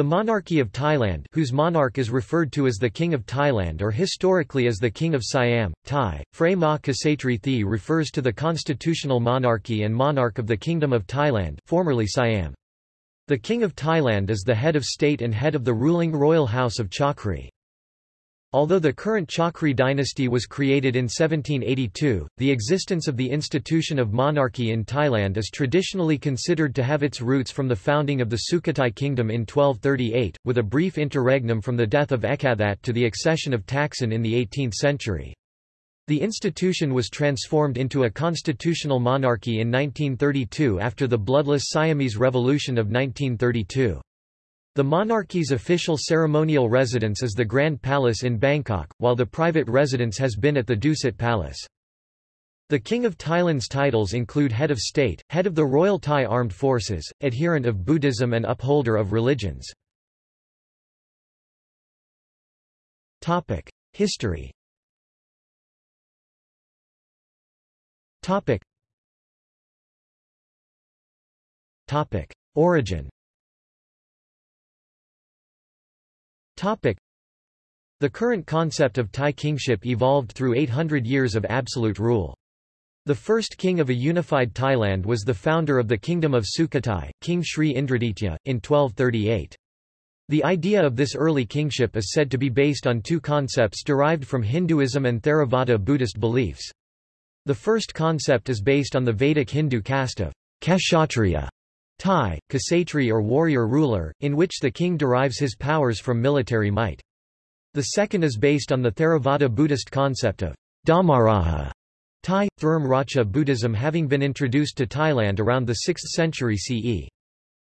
The monarchy of Thailand whose monarch is referred to as the King of Thailand or historically as the King of Siam, Thai, Phra Ma Ksatri Thi refers to the constitutional monarchy and monarch of the Kingdom of Thailand formerly Siam. The King of Thailand is the head of state and head of the ruling royal house of Chakri. Although the current Chakri dynasty was created in 1782, the existence of the institution of monarchy in Thailand is traditionally considered to have its roots from the founding of the Sukhothai kingdom in 1238, with a brief interregnum from the death of Ekathat to the accession of Taksin in the 18th century. The institution was transformed into a constitutional monarchy in 1932 after the bloodless Siamese Revolution of 1932. The monarchy's official ceremonial residence is the Grand Palace in Bangkok, while the private residence has been at the Dusit Palace. The King of Thailand's titles include Head of State, Head of the Royal Thai Armed Forces, adherent of Buddhism and upholder of religions. History Origin The current concept of Thai kingship evolved through 800 years of absolute rule. The first king of a unified Thailand was the founder of the Kingdom of Sukhothai, King Sri Indraditya, in 1238. The idea of this early kingship is said to be based on two concepts derived from Hinduism and Theravada Buddhist beliefs. The first concept is based on the Vedic Hindu caste of Kshatriya, Thai, Ksatri or warrior ruler, in which the king derives his powers from military might. The second is based on the Theravada Buddhist concept of Dharmaraja, Thai, Thurm Racha Buddhism having been introduced to Thailand around the 6th century CE.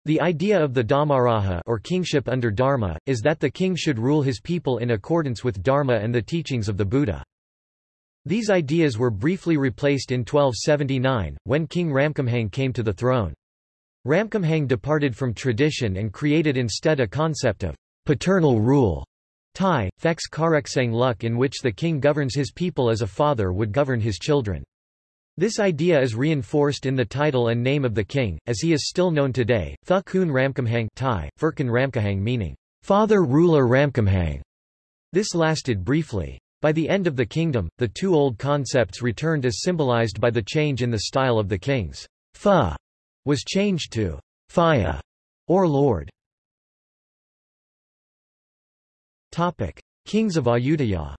The idea of the Dharmaraja or kingship under Dharma, is that the king should rule his people in accordance with Dharma and the teachings of the Buddha. These ideas were briefly replaced in 1279, when King Ramkhamhaeng came to the throne. Ramkhamhaeng departed from tradition and created instead a concept of paternal rule. Thai, Fex Kareksang Luk in which the king governs his people as a father would govern his children. This idea is reinforced in the title and name of the king, as he is still known today, Pha Kun Ramkhamhaeng Thai, Furkan Ramkhamhaeng meaning, father ruler Ramkhamhaeng. This lasted briefly. By the end of the kingdom, the two old concepts returned as symbolized by the change in the style of the kings. Pha was changed to Phaya or Lord. Topic: Kings of Ayutthaya.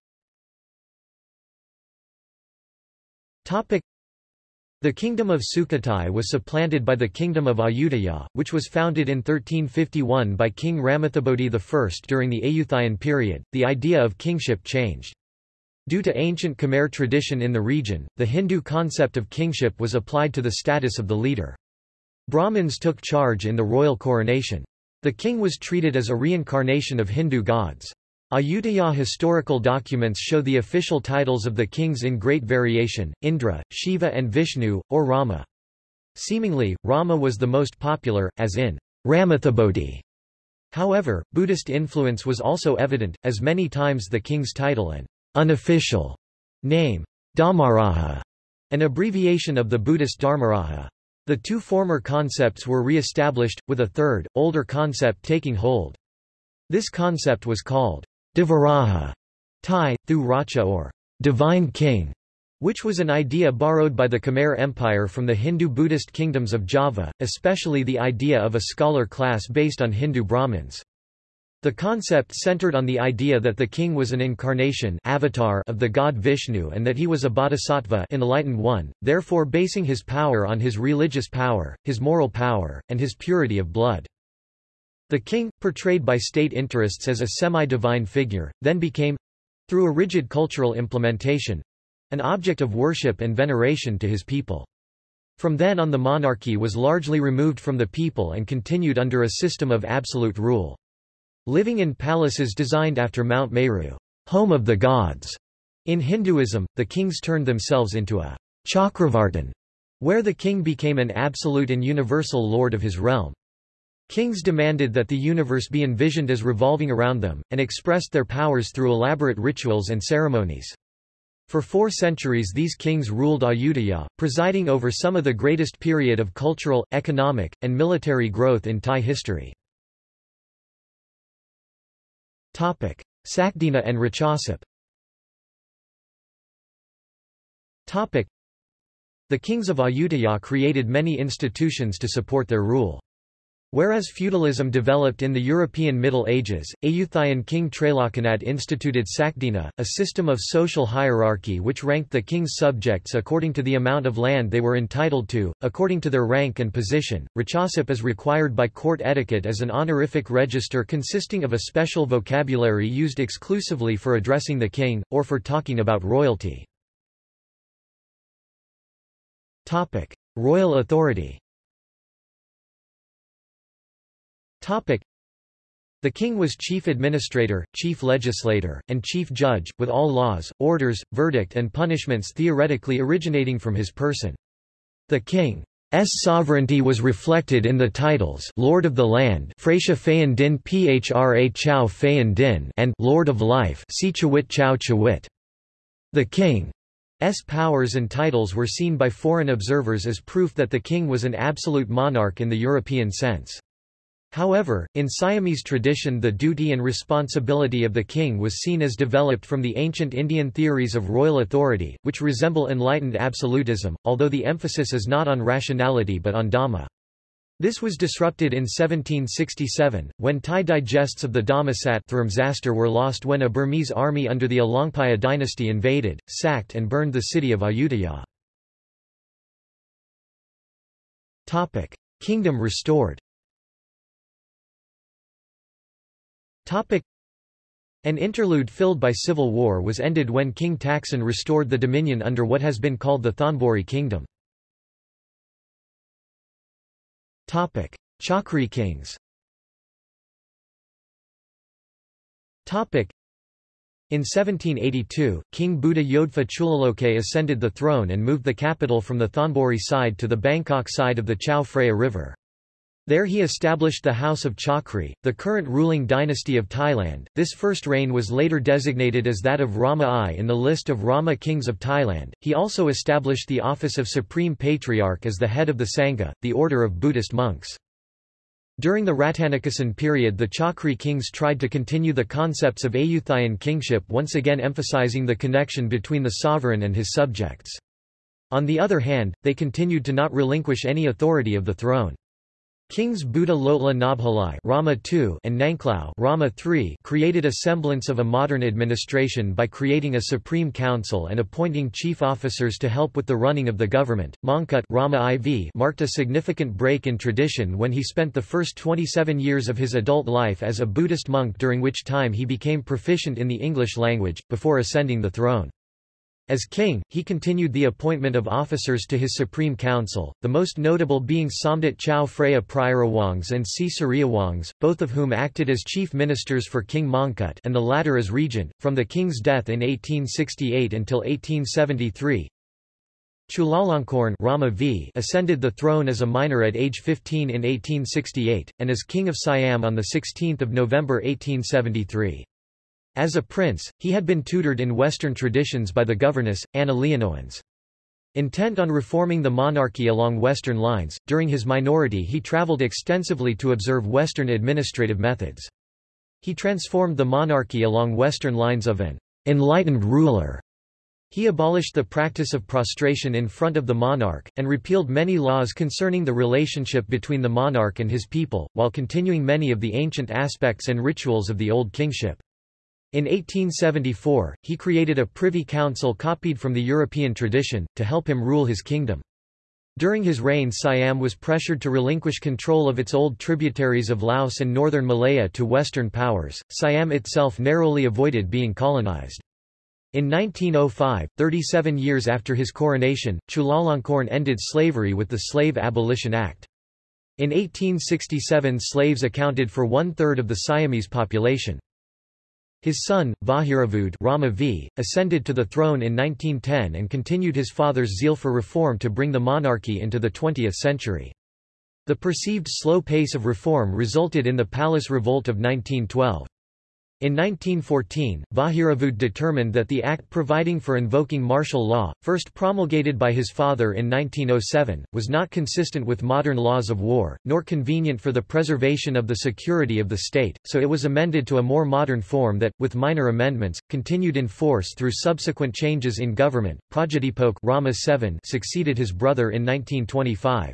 Topic: The kingdom of Sukhothai was supplanted by the kingdom of Ayutthaya, which was founded in 1351 by King Ramathibodi I during the Ayutthayan period. The idea of kingship changed. Due to ancient Khmer tradition in the region, the Hindu concept of kingship was applied to the status of the leader. Brahmins took charge in the royal coronation. The king was treated as a reincarnation of Hindu gods. Ayutthaya historical documents show the official titles of the kings in great variation, Indra, Shiva and Vishnu, or Rama. Seemingly, Rama was the most popular, as in Ramathibodi. However, Buddhist influence was also evident, as many times the king's title and unofficial name, Dhammaraja, an abbreviation of the Buddhist Dharmaraja. The two former concepts were re-established, with a third, older concept taking hold. This concept was called Devaraja, Thai, Thu Racha or Divine King, which was an idea borrowed by the Khmer Empire from the Hindu-Buddhist kingdoms of Java, especially the idea of a scholar class based on Hindu Brahmins. The concept centered on the idea that the king was an incarnation avatar of the god Vishnu and that he was a bodhisattva enlightened one, therefore basing his power on his religious power, his moral power, and his purity of blood. The king, portrayed by state interests as a semi-divine figure, then became—through a rigid cultural implementation—an object of worship and veneration to his people. From then on the monarchy was largely removed from the people and continued under a system of absolute rule. Living in palaces designed after Mount Meru, home of the gods. In Hinduism, the kings turned themselves into a chakravartin, where the king became an absolute and universal lord of his realm. Kings demanded that the universe be envisioned as revolving around them, and expressed their powers through elaborate rituals and ceremonies. For four centuries these kings ruled Ayutthaya, presiding over some of the greatest period of cultural, economic, and military growth in Thai history. Sakdina and Ratchasip The kings of Ayutthaya created many institutions to support their rule. Whereas feudalism developed in the European Middle Ages, Ayutthayan king Trailokanath instituted Sakdina, a system of social hierarchy which ranked the king's subjects according to the amount of land they were entitled to, according to their rank and position. Ratchasip is required by court etiquette as an honorific register consisting of a special vocabulary used exclusively for addressing the king, or for talking about royalty. Royal authority the king was chief administrator, chief legislator, and chief judge, with all laws, orders, verdict and punishments theoretically originating from his person. The king's sovereignty was reflected in the titles Lord of the Land Phra Din Phra Phayan Din and Lord of Life Chawit Chow Chawit. The king's powers and titles were seen by foreign observers as proof that the king was an absolute monarch in the European sense. However, in Siamese tradition the duty and responsibility of the king was seen as developed from the ancient Indian theories of royal authority, which resemble enlightened absolutism, although the emphasis is not on rationality but on dhamma. This was disrupted in 1767, when Thai digests of the Dhammasat were lost when a Burmese army under the Alaungpaya dynasty invaded, sacked and burned the city of Ayutthaya. Kingdom restored Topic. An interlude filled by civil war was ended when King Taksin restored the dominion under what has been called the Thonburi kingdom. Topic. Chakri kings Topic. In 1782, King Buddha Yodfa Chulaloke ascended the throne and moved the capital from the Thonburi side to the Bangkok side of the Chao Phraya River. There he established the House of Chakri, the current ruling dynasty of Thailand. This first reign was later designated as that of Rama I in the list of Rama kings of Thailand. He also established the office of Supreme Patriarch as the head of the Sangha, the order of Buddhist monks. During the Rattanakosin period the Chakri kings tried to continue the concepts of Ayutthayan kingship once again emphasizing the connection between the sovereign and his subjects. On the other hand, they continued to not relinquish any authority of the throne. Kings Buddha Loetla Nabhalai Rama II and Nangklao Rama III created a semblance of a modern administration by creating a supreme council and appointing chief officers to help with the running of the government. Mongkut Rama IV marked a significant break in tradition when he spent the first 27 years of his adult life as a Buddhist monk during which time he became proficient in the English language, before ascending the throne. As king, he continued the appointment of officers to his Supreme Council, the most notable being Somdet Chao Phraya Prayurawongse and Si Suriwongse, both of whom acted as chief ministers for King Mongkut and the latter as regent, from the king's death in 1868 until 1873. Chulalongkorn Rama v ascended the throne as a minor at age 15 in 1868, and as King of Siam on 16 November 1873. As a prince, he had been tutored in Western traditions by the governess, Anna Leonowens. Intent on reforming the monarchy along Western lines, during his minority he traveled extensively to observe Western administrative methods. He transformed the monarchy along Western lines of an enlightened ruler. He abolished the practice of prostration in front of the monarch, and repealed many laws concerning the relationship between the monarch and his people, while continuing many of the ancient aspects and rituals of the old kingship. In 1874, he created a privy council copied from the European tradition, to help him rule his kingdom. During his reign Siam was pressured to relinquish control of its old tributaries of Laos and northern Malaya to Western powers. Siam itself narrowly avoided being colonized. In 1905, 37 years after his coronation, Chulalongkorn ended slavery with the Slave Abolition Act. In 1867 slaves accounted for one-third of the Siamese population. His son, Vajiravudh Rama v, ascended to the throne in 1910 and continued his father's zeal for reform to bring the monarchy into the 20th century. The perceived slow pace of reform resulted in the Palace Revolt of 1912. In 1914, Vajiravudh determined that the act providing for invoking martial law, first promulgated by his father in 1907, was not consistent with modern laws of war, nor convenient for the preservation of the security of the state, so it was amended to a more modern form that, with minor amendments, continued in force through subsequent changes in government. Prajadhipok Rama VII succeeded his brother in 1925.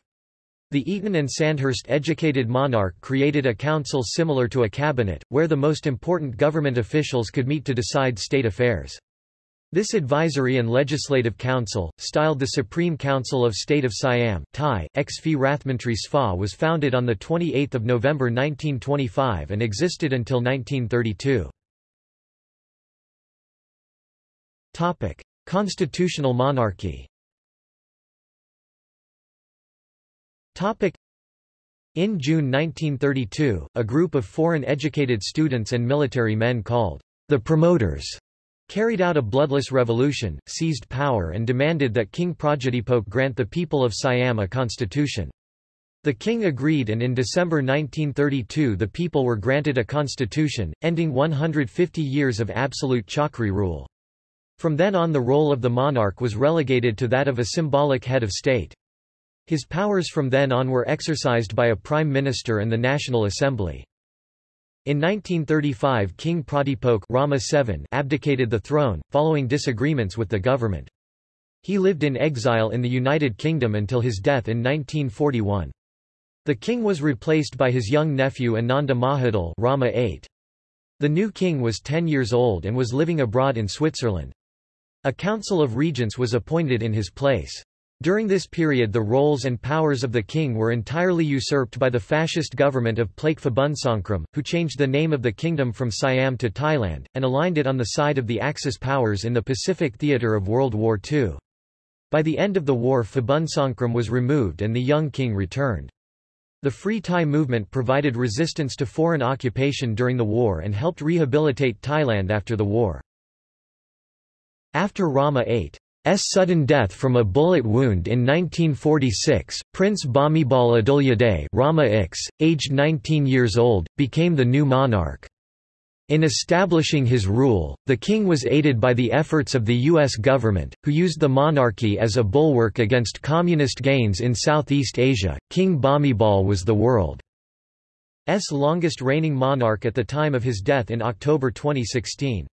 The Eton and Sandhurst educated monarch created a council similar to a cabinet, where the most important government officials could meet to decide state affairs. This advisory and legislative council, styled the Supreme Council of State of Siam Thai, ex Rathmantri Sva was founded on 28 November 1925 and existed until 1932. Constitutional monarchy In June 1932, a group of foreign-educated students and military men called the Promoters carried out a bloodless revolution, seized power and demanded that King Prajadhipok grant the people of Siam a constitution. The king agreed and in December 1932 the people were granted a constitution, ending 150 years of absolute Chakri rule. From then on the role of the monarch was relegated to that of a symbolic head of state. His powers from then on were exercised by a prime minister and the National Assembly. In 1935 King Prajadhipok Rama VII abdicated the throne, following disagreements with the government. He lived in exile in the United Kingdom until his death in 1941. The king was replaced by his young nephew Ananda Mahidol Rama VIII. The new king was 10 years old and was living abroad in Switzerland. A council of regents was appointed in his place. During this period the roles and powers of the king were entirely usurped by the fascist government of Plaek Phibunsongkhram, who changed the name of the kingdom from Siam to Thailand, and aligned it on the side of the Axis powers in the Pacific theatre of World War II. By the end of the war Phibunsongkhram was removed and the young king returned. The Free Thai movement provided resistance to foreign occupation during the war and helped rehabilitate Thailand after the war. After Rama VIII S sudden death from a bullet wound in 1946, Prince Bhumibol Adulyadej Rama X, aged 19 years old, became the new monarch. In establishing his rule, the king was aided by the efforts of the U.S. government, who used the monarchy as a bulwark against communist gains in Southeast Asia. King Bhumibol was the world's longest reigning monarch at the time of his death in October 2016.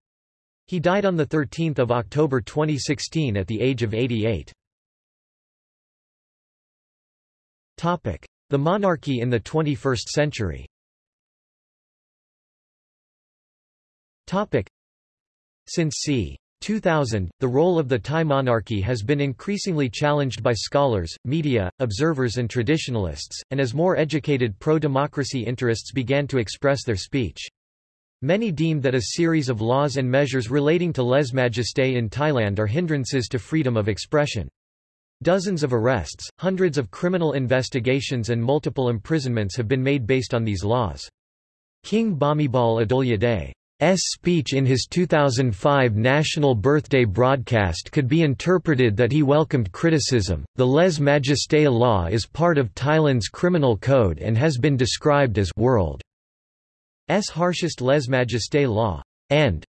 He died on 13 October 2016 at the age of 88. The monarchy in the 21st century Since c. 2000, the role of the Thai monarchy has been increasingly challenged by scholars, media, observers and traditionalists, and as more educated pro-democracy interests began to express their speech. Many deem that a series of laws and measures relating to lèse-majesté in Thailand are hindrances to freedom of expression. Dozens of arrests, hundreds of criminal investigations and multiple imprisonments have been made based on these laws. King Bhumibol Adulyadej's speech in his 2005 national birthday broadcast could be interpreted that he welcomed criticism. The lèse-majesté law is part of Thailand's criminal code and has been described as world S harshest lèse-majesté law, and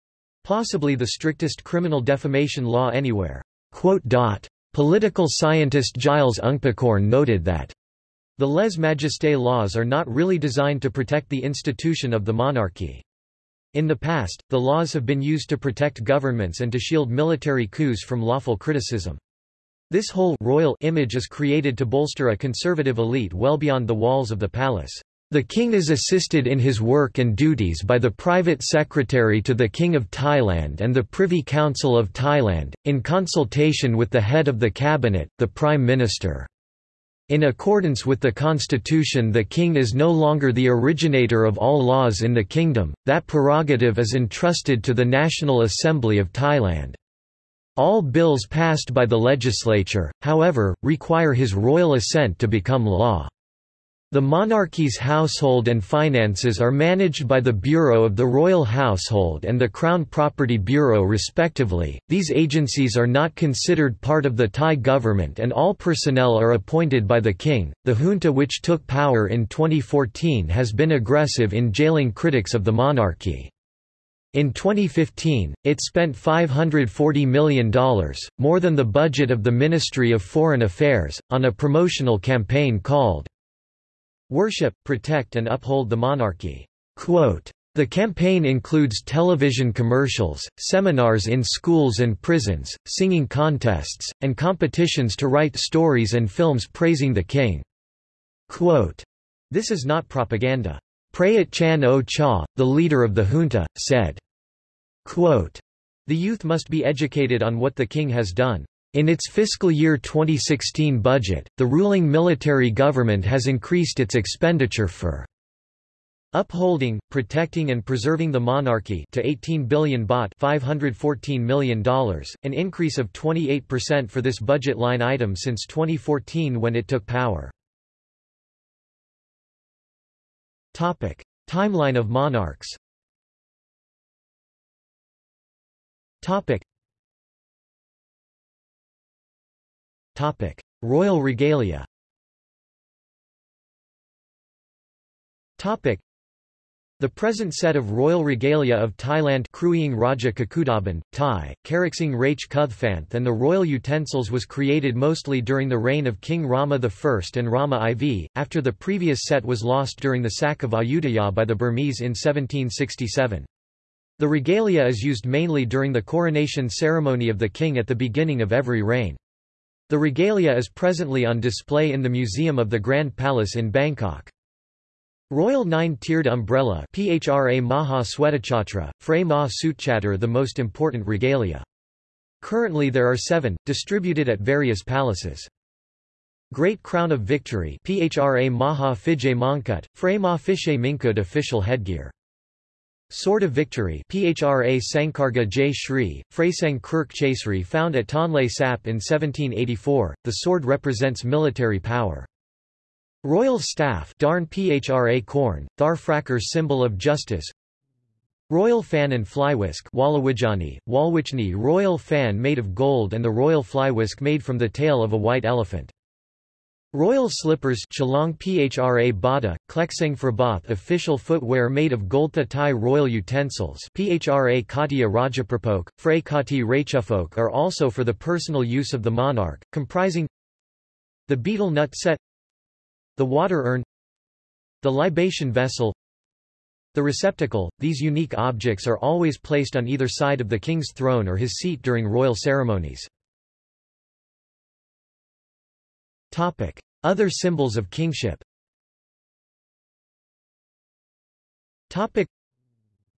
possibly the strictest criminal defamation law anywhere. quote Political scientist Giles Ungpakorn noted that the lèse-majesté laws are not really designed to protect the institution of the monarchy. In the past, the laws have been used to protect governments and to shield military coups from lawful criticism. This whole royal image is created to bolster a conservative elite well beyond the walls of the palace. The king is assisted in his work and duties by the private secretary to the King of Thailand and the Privy Council of Thailand, in consultation with the head of the cabinet, the Prime Minister. In accordance with the constitution the king is no longer the originator of all laws in the kingdom, that prerogative is entrusted to the National Assembly of Thailand. All bills passed by the legislature, however, require his royal assent to become law. The monarchy's household and finances are managed by the Bureau of the Royal Household and the Crown Property Bureau respectively. These agencies are not considered part of the Thai government and all personnel are appointed by the king. The junta which took power in 2014 has been aggressive in jailing critics of the monarchy. In 2015, it spent $540 million, more than the budget of the Ministry of Foreign Affairs, on a promotional campaign called Worship, Protect and Uphold the Monarchy. Quote, the campaign includes television commercials, seminars in schools and prisons, singing contests, and competitions to write stories and films praising the king. Quote, this is not propaganda. Prayut Chan O Cha, the leader of the junta, said, quote, The youth must be educated on what the king has done. In its fiscal year 2016 budget, the ruling military government has increased its expenditure for upholding, protecting and preserving the monarchy to 18 billion baht $514 million, an increase of 28% for this budget line item since 2014 when it took power. Topic: Timeline of monarchs. Topic. Topic: Royal regalia. Topic: the present set of royal regalia of Thailand Kruying Raja Kakudaban, Thai, Karaksing Rach Kuthphanth and the royal utensils was created mostly during the reign of King Rama I and Rama IV, after the previous set was lost during the sack of Ayutthaya by the Burmese in 1767. The regalia is used mainly during the coronation ceremony of the king at the beginning of every reign. The regalia is presently on display in the Museum of the Grand Palace in Bangkok. Royal Nine-Tiered Umbrella PHRA Maha Swetachhatra, Frey Ma the most important regalia. Currently there are seven, distributed at various palaces. Great Crown of Victory PHRA Maha Fijay Mongkut, Frey Ma Fishe Minkut official headgear. Sword of Victory PHRA Sankarga J. Shri, Freisang Kirk Chasri found at Tonle Sap in 1784, the sword represents military power. Royal Staff Darn Phra Corn, Thar Fracker symbol of justice Royal Fan and Flywisk Walawijani, Walwichni Royal Fan made of gold and the Royal Flywisk made from the tail of a white elephant. Royal Slippers Phra Bada, Klekseng Frabath official footwear made of gold Thai royal utensils Phra Katia Rajapropok, Frey Kati Rachufok are also for the personal use of the monarch, comprising the betel nut set the water urn The libation vessel The receptacle, these unique objects are always placed on either side of the king's throne or his seat during royal ceremonies. Other symbols of kingship.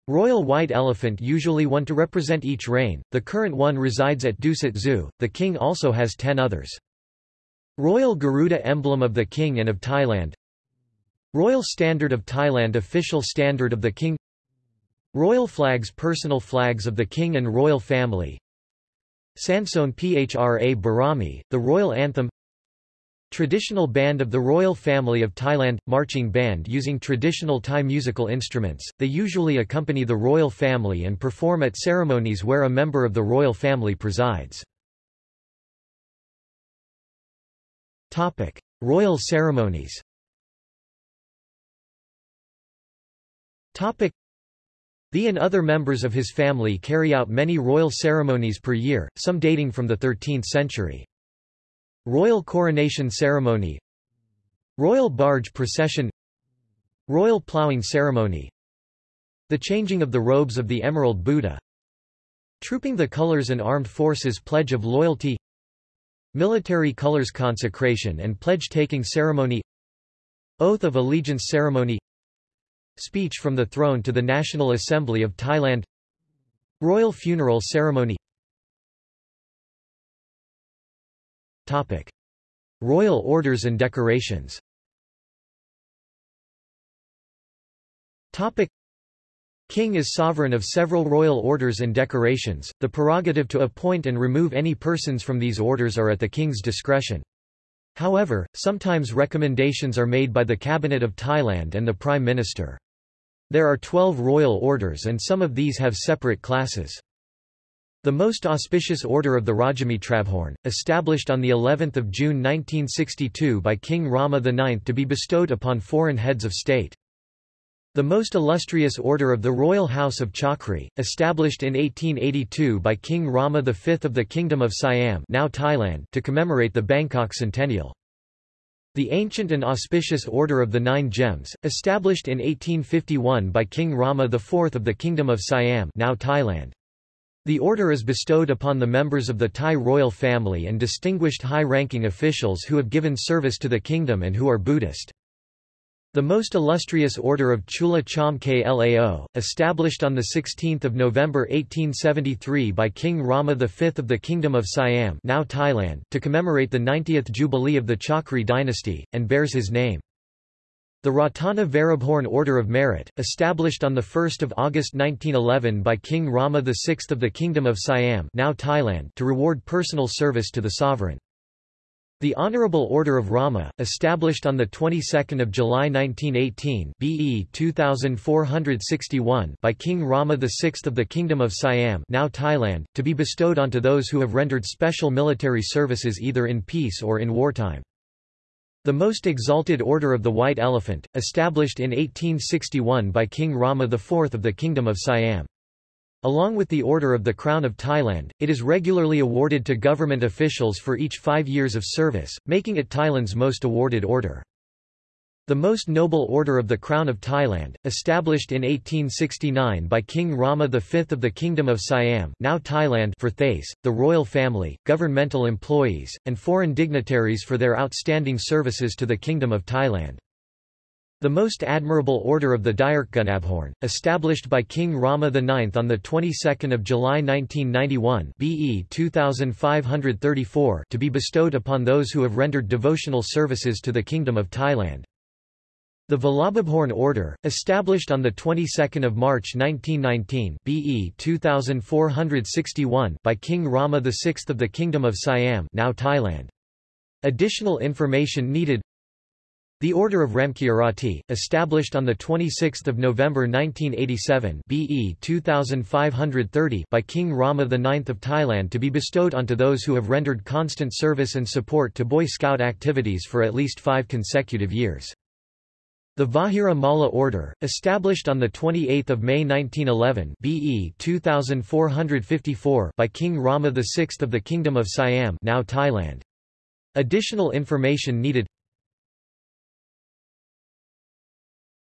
Royal White Elephant usually one to represent each reign, the current one resides at Dusit Zoo, the king also has ten others. Royal Garuda emblem of the King and of Thailand. Royal Standard of Thailand Official Standard of the King. Royal Flags Personal flags of the King and Royal Family. Sansoen Phra Barami, the Royal Anthem Traditional Band of the Royal Family of Thailand – Marching band using traditional Thai musical instruments, they usually accompany the royal family and perform at ceremonies where a member of the royal family presides. Topic: Royal ceremonies. Topic: The and other members of his family carry out many royal ceremonies per year, some dating from the 13th century. Royal coronation ceremony Royal barge procession Royal ploughing ceremony The changing of the robes of the Emerald Buddha Trooping the Colors and Armed Forces Pledge of Loyalty Military colors consecration and pledge-taking ceremony Oath of Allegiance ceremony Speech from the throne to the National Assembly of Thailand Royal funeral ceremony Topic. Royal orders and decorations Topic. King is sovereign of several royal orders and decorations, the prerogative to appoint and remove any persons from these orders are at the king's discretion. However, sometimes recommendations are made by the Cabinet of Thailand and the Prime Minister. There are 12 royal orders and some of these have separate classes. The most auspicious order of the Rajamitrabhorn, established on the 11th of June 1962 by King Rama IX to be bestowed upon foreign heads of state. The most illustrious order of the Royal House of Chakri, established in 1882 by King Rama V of the Kingdom of Siam now Thailand to commemorate the Bangkok centennial. The ancient and auspicious Order of the Nine Gems, established in 1851 by King Rama IV of the Kingdom of Siam now Thailand. The order is bestowed upon the members of the Thai royal family and distinguished high-ranking officials who have given service to the kingdom and who are Buddhist. The most illustrious order of Chula Chom Klao, established on 16 November 1873 by King Rama V of the Kingdom of Siam now Thailand to commemorate the 90th jubilee of the Chakri dynasty, and bears his name. The Ratana Varabhorn Order of Merit, established on 1 August 1911 by King Rama VI of the Kingdom of Siam now Thailand to reward personal service to the sovereign. The Honorable Order of Rama, established on the 22nd of July 1918 BE 2461 by King Rama VI of the Kingdom of Siam now Thailand, to be bestowed onto those who have rendered special military services either in peace or in wartime. The Most Exalted Order of the White Elephant, established in 1861 by King Rama IV of the Kingdom of Siam. Along with the Order of the Crown of Thailand, it is regularly awarded to government officials for each five years of service, making it Thailand's most awarded order. The Most Noble Order of the Crown of Thailand, established in 1869 by King Rama V of the Kingdom of Siam now Thailand for Thais, the royal family, governmental employees, and foreign dignitaries for their outstanding services to the Kingdom of Thailand. The Most Admirable Order of the Direkgunabhorn, established by King Rama IX on the 22nd of July 1991 BE 2534 to be bestowed upon those who have rendered devotional services to the Kingdom of Thailand. The Vallabhabhorn Order, established on the 22nd of March 1919 BE 2461 by King Rama VI of the Kingdom of Siam now Thailand. Additional information needed the Order of Ramkirati, established on 26 November 1987 BE 2530 by King Rama IX of Thailand to be bestowed onto those who have rendered constant service and support to Boy Scout activities for at least five consecutive years. The Vajira Malla Order, established on 28 May 1911 BE 2454 by King Rama VI of the Kingdom of Siam now Thailand. Additional information needed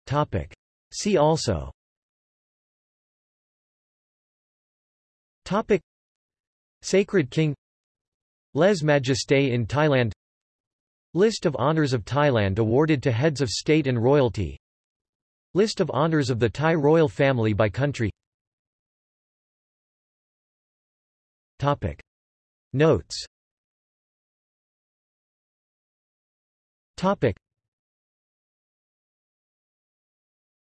Topic. See also Topic. Sacred King Les Majesté in Thailand List of honours of Thailand awarded to heads of state and royalty List of honours of the Thai royal family by country Topic. Notes Topic.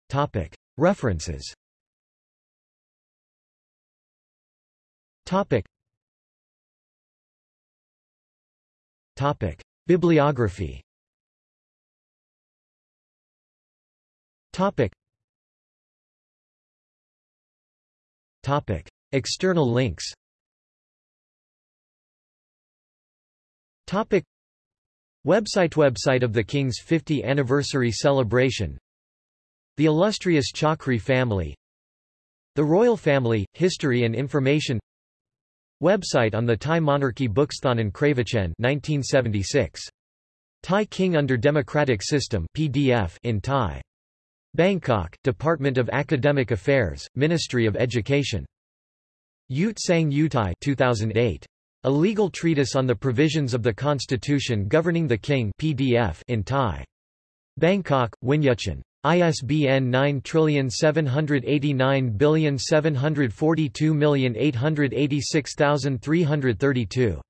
Topic. References Topic. Topic. Bibliography Topic. Topic. External links Topic. Website Website of the King's 50 Anniversary Celebration the illustrious Chakri family The royal family, history and information Website on the Thai monarchy Booksthon Kravachen 1976. Thai King under Democratic System PDF in Thai. Bangkok, Department of Academic Affairs, Ministry of Education. Yut Sang Utai 2008. A legal treatise on the provisions of the Constitution governing the King PDF in Thai. Bangkok, Winyuchan. ISBN 9789742886332